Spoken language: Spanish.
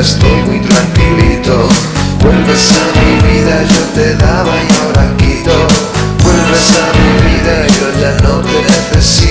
estoy muy tranquilito. Vuelves a mi vida, yo te daba y ahora Vuelves a mi vida, yo ya no te necesito.